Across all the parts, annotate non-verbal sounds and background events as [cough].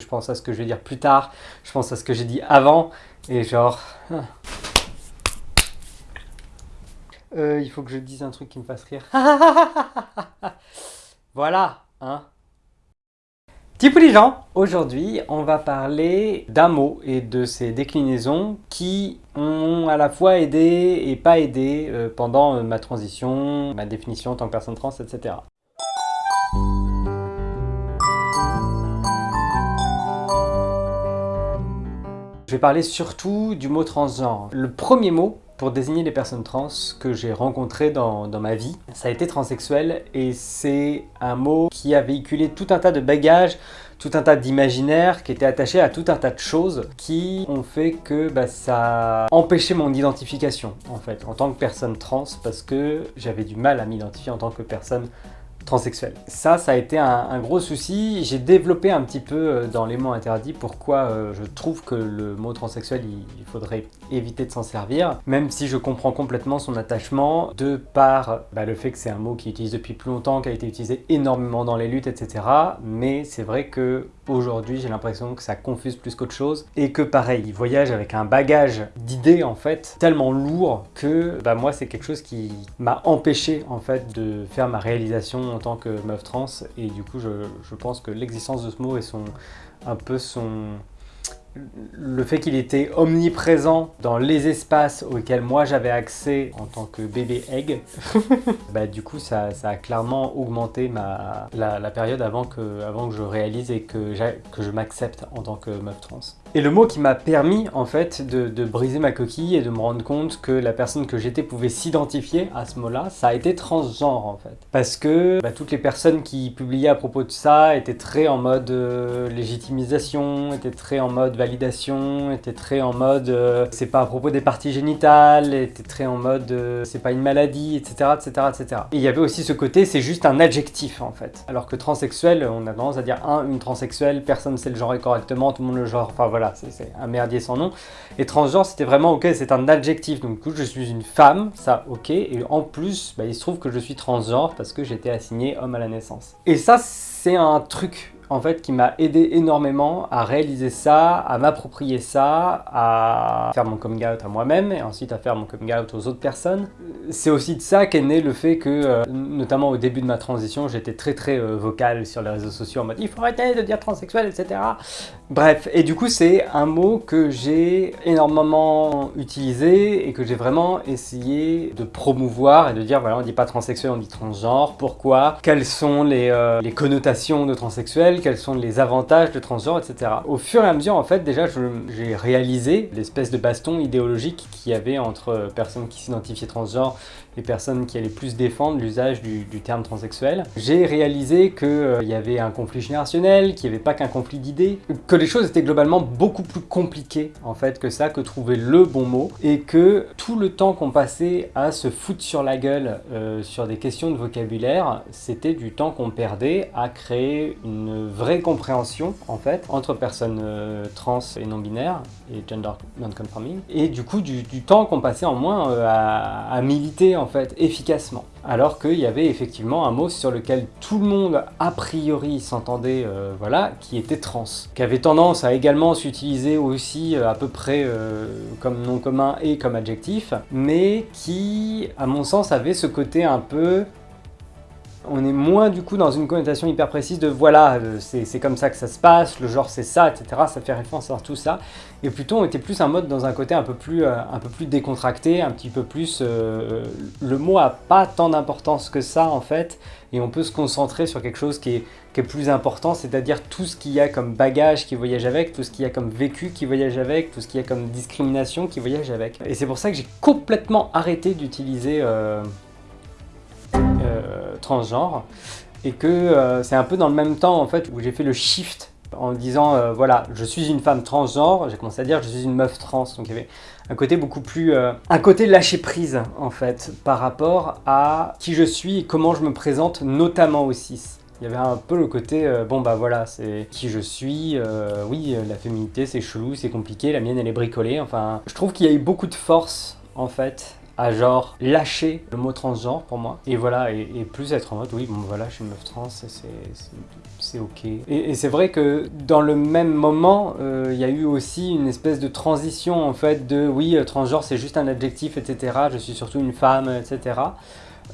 Je pense à ce que je vais dire plus tard, je pense à ce que j'ai dit avant, et genre... Hein. Euh, il faut que je dise un truc qui me fasse rire. [laughs] voilà, hein Tipou les gens, aujourd'hui on va parler d'un mot et de ses déclinaisons qui ont à la fois aidé et pas aidé euh, pendant ma transition, ma définition en tant que personne trans, etc. Je vais parler surtout du mot transgenre. Le premier mot pour désigner les personnes trans que j'ai rencontrées dans, ma vie. Ça a été transsexuel et c'est un mot qui a véhiculé tout un tas de bagages, tout un tas d'imaginaires qui étaient attachés à tout un tas de choses qui ont fait que bah, ça a empêché mon identification en fait en tant que personne trans parce que j'avais du mal à m'identifier en tant que personne transsexuel. Ça, ça a été un, gros souci. J'ai développé un petit peu euh, dans les mots interdits pourquoi euh, je trouve que le mot transsexuel, il, faudrait éviter de s'en servir, même si je comprends complètement son attachement de par bah, le fait que c'est un mot qui est utilisé depuis plus longtemps, qui a été utilisé énormément dans les luttes, etc. Mais c'est vrai que aujourd'hui, j'ai l'impression que ça confuse plus qu'autre chose et que pareil, il voyage avec un bagage d'idées en fait tellement lourd que bah, moi, c'est quelque chose qui m'a empêché en fait de faire ma réalisation en tant que meuf trans et du coup je, je pense que l'existence de ce mot et son un peu son le fait qu'il était omniprésent dans les espaces auxquels moi j'avais accès en tant que bébé egg, [laughs] bah, du coup ça, a clairement augmenté ma, la, période avant que, avant que je réalise et que, que je m'accepte en tant que meuf trans. Et le mot qui m'a permis en fait de, briser ma coquille et de me rendre compte que la personne que j'étais pouvait s'identifier à ce mot-là, ça a été transgenre en fait. Parce que bah, toutes les personnes qui publiaient à propos de ça étaient très en mode euh, légitimisation, étaient très en mode validation, étaient très en mode euh, c'est pas à propos des parties génitales, étaient très en mode euh, c'est pas une maladie, etc., etc., etc. Et il y avait aussi ce côté c'est juste un adjectif en fait. Alors que transsexuel, on a tendance à dire un, une transsexuelle, personne sait le genrer correctement, tout le monde le genre, enfin voilà voilà, c'est un merdier sans nom. Et transgenre, c'était vraiment, ok, c'est un adjectif, donc du coup, je suis une femme, ça, ok. Et en plus, bah, il se trouve que je suis transgenre parce que j'étais assigné homme à la naissance. Et ça, c'est un truc en fait, qui m'a aidé énormément à réaliser ça, à m'approprier ça, à faire mon coming out à moi-même et ensuite à faire mon coming out aux autres personnes. C'est aussi de ça qu'est né le fait que, euh, notamment au début de ma transition, j'étais très très euh, vocal sur les réseaux sociaux en mode « il faut arrêter de dire transsexuel, etc. » Bref, et du coup c'est un mot que j'ai énormément utilisé et que j'ai vraiment essayé de promouvoir et de dire voilà on dit pas transsexuel, on dit transgenre, pourquoi, quelles sont les, euh, les connotations de transsexuel, quels sont les avantages de transgenre, etc. Au fur et à mesure, en fait, déjà, j'ai réalisé l'espèce de baston idéologique qu'il y avait entre personnes qui s'identifiaient transgenre et personnes qui allaient plus défendre l'usage du, terme transsexuel. J'ai réalisé qu'il euh, y avait un conflit générationnel, qu'il n'y avait pas qu'un conflit d'idées, que les choses étaient globalement beaucoup plus compliquées en fait que ça, que trouver le bon mot, et que tout le temps qu'on passait à se foutre sur la gueule euh, sur des questions de vocabulaire, c'était du temps qu'on perdait à créer une vraie compréhension en fait entre personnes euh, trans et non binaires et gender non-conforming. Et du coup du, temps qu'on passait en moins euh, à, militer en fait efficacement. Alors qu'il y avait effectivement un mot sur lequel tout le monde a priori s'entendait euh, voilà qui était trans. Qui avait tendance à également s'utiliser aussi à peu près comme nom commun et comme adjectif mais qui à mon sens avait ce côté un peu on est moins du coup dans une connotation hyper précise de voilà, euh, c'est comme ça que ça se passe, le genre c'est ça, etc. Ça fait référence à tout ça. Et plutôt on était plus un mode dans un côté un peu plus, euh, un peu plus décontracté, un petit peu plus... Euh, le mot a pas tant d'importance que ça en fait, et on peut se concentrer sur quelque chose qui est plus important, c'est-à-dire tout ce qu'il y a comme bagage qui voyage avec, tout ce qu'il y a comme vécu qui voyage avec, tout ce qu'il y a comme discrimination qui voyage avec. Et c'est pour ça que j'ai complètement arrêté d'utiliser transgenre et que euh, c'est un peu dans le même temps en fait où j'ai fait le shift en disant euh, voilà je suis une femme transgenre j'ai commencé à dire je suis une meuf trans. Donc il y avait un côté beaucoup plus euh, un côté lâcher prise en fait par rapport à qui je suis et comment je me présente notamment au cis. Il y avait un peu le côté, bon bah voilà, c'est qui je suis, oui, la féminité c'est chelou, c'est compliqué, la mienne elle est bricolée, enfin... Je trouve qu'il y a eu beaucoup de force, en fait, à genre lâcher le mot transgenre pour moi. Et voilà, et, plus être en mode, oui, bon voilà, je suis une meuf trans, c'est ok. Et, c'est vrai que dans le même moment, euh, il y a eu aussi une espèce de transition en fait de, oui, euh, transgenre c'est juste un adjectif, etc. Je suis surtout une femme, etc.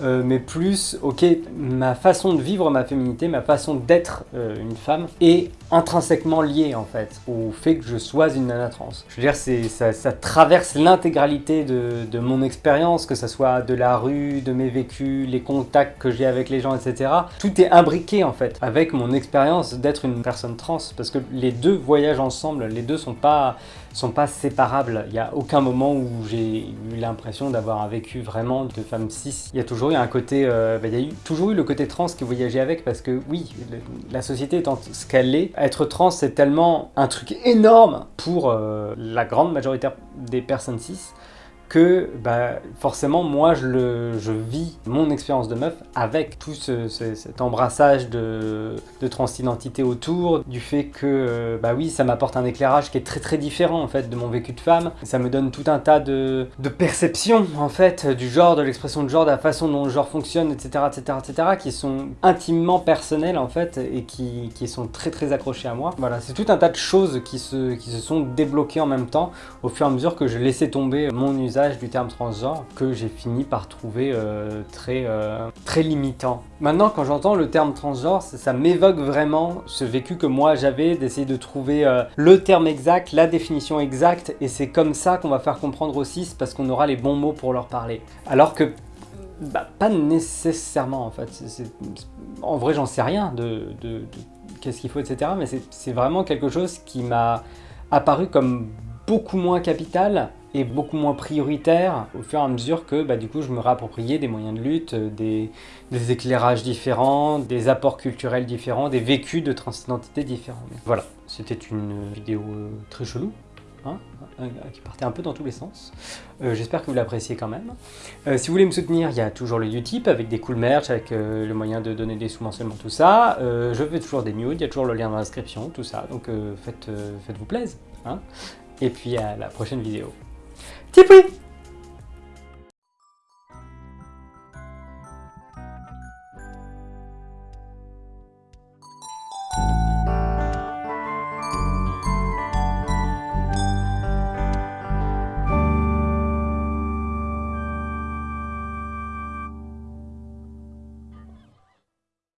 Euh, mais plus, ok, ma façon de vivre ma féminité, ma façon d'être euh, une femme est intrinsèquement liée en fait au fait que je sois une nana trans. Je veux dire, ça, traverse l'intégralité de, mon expérience, que ce soit de la rue, de mes vécus, les contacts que j'ai avec les gens, etc. Tout est imbriqué en fait avec mon expérience d'être une personne trans, parce que les deux voyagent ensemble, les deux sont pas sont pas séparables. Il n'y a aucun moment où j'ai eu l'impression d'avoir vécu vraiment de femme cis. Il y a toujours eu un côté, euh, bah, il y a eu, toujours eu le côté trans qui voyageait avec parce que oui, la société étant ce qu'elle est, être trans c'est tellement un truc énorme pour euh, la grande majorité des personnes cis que bah, forcément moi je, le, vis mon expérience de meuf avec tout ce, cet embrassage de, de transidentité autour, du fait que euh, bah oui ça m'apporte un éclairage qui est très très différent en fait de mon vécu de femme, ça me donne tout un tas de, de perceptions en fait du genre, de l'expression de genre, de la façon dont le genre fonctionne etc etc etc qui sont intimement personnelles en fait et qui, qui sont très très accrochées à moi. Voilà c'est tout un tas de choses qui se, qui se sont débloquées en même temps au fur et à mesure que je laissais tomber mon usage du terme transgenre que j'ai fini par trouver euh, très, euh, très limitant. Maintenant, quand j'entends le terme transgenre, ça, m'évoque vraiment ce vécu que moi j'avais d'essayer de trouver euh, le terme exact, la définition exacte, et c'est comme ça qu'on va faire comprendre aussi, parce qu'on aura les bons mots pour leur parler. Alors que bah, pas nécessairement en fait. en vrai, j'en sais rien de, de qu'est-ce qu'il faut, etc. Mais c'est vraiment quelque chose qui m'a apparu comme beaucoup moins capital et beaucoup moins prioritaire au fur et à mesure que bah, du coup je me réappropriais des moyens de lutte, euh, des, éclairages différents, des apports culturels différents, des vécus de transidentité différents. voilà, c'était une vidéo euh, très chelou, hein, euh, qui partait un peu dans tous les sens. J'espère que vous l'appréciez quand même. si vous voulez me soutenir, il y a toujours le Utip avec des cool merch, avec le moyen de donner des sous mensuellement, tout ça. je fais toujours des nudes, il y a toujours le lien dans la description, tout ça. Donc faites, faites-vous plaisir. Hein et puis à la prochaine vidéo. 티플